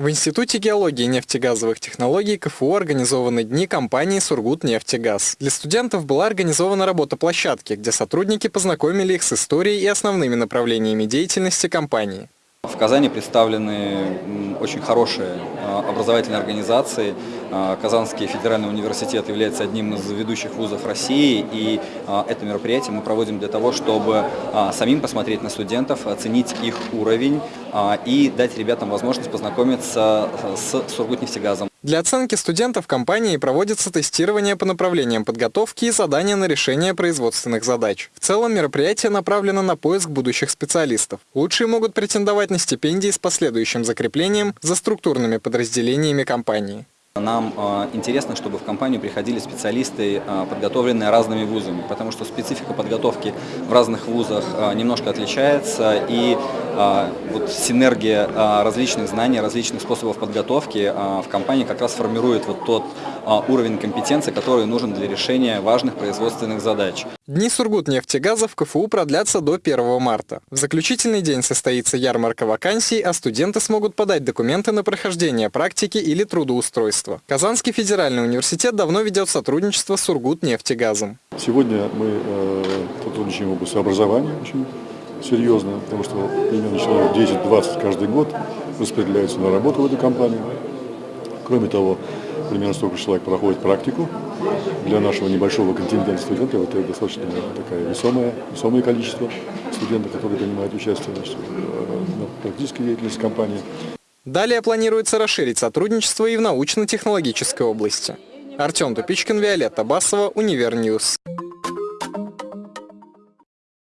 В Институте геологии и нефтегазовых технологий КФУ организованы дни компании «Сургутнефтегаз». Для студентов была организована работа площадки, где сотрудники познакомили их с историей и основными направлениями деятельности компании. В Казани представлены очень хорошие а, образовательные организации. А, Казанский федеральный университет является одним из ведущих вузов России, и а, это мероприятие мы проводим для того, чтобы самим посмотреть на студентов, оценить их уровень и дать ребятам возможность познакомиться с Сургутнефтегазом. Для оценки студентов компании проводится тестирование по направлениям подготовки и задания на решение производственных задач. В целом мероприятие направлено на поиск будущих специалистов. Лучшие могут претендовать на стипендии с последующим закреплением за структурными подразделениями компании. Нам э, интересно, чтобы в компанию приходили специалисты, э, подготовленные разными вузами, потому что специфика подготовки в разных вузах э, немножко отличается, и вот синергия различных знаний, различных способов подготовки в компании как раз формирует вот тот уровень компетенции, который нужен для решения важных производственных задач. Дни Сургутнефтегаза в КФУ продлятся до 1 марта. В заключительный день состоится ярмарка вакансий, а студенты смогут подать документы на прохождение практики или трудоустройства. Казанский федеральный университет давно ведет сотрудничество с Сургутнефтегазом. Сегодня мы э, сотрудничаем в области образования очень серьезно, потому что примерно человек 10-20 каждый год распределяются на работу в эту компанию. Кроме того, примерно столько человек проходит практику. Для нашего небольшого контингента студентов это достаточно такое весомое, весомое количество студентов, которые принимают участие значит, в практической деятельности компании. Далее планируется расширить сотрудничество и в научно-технологической области. Артем Тупичкин, Виолетта Басова, Универньюз.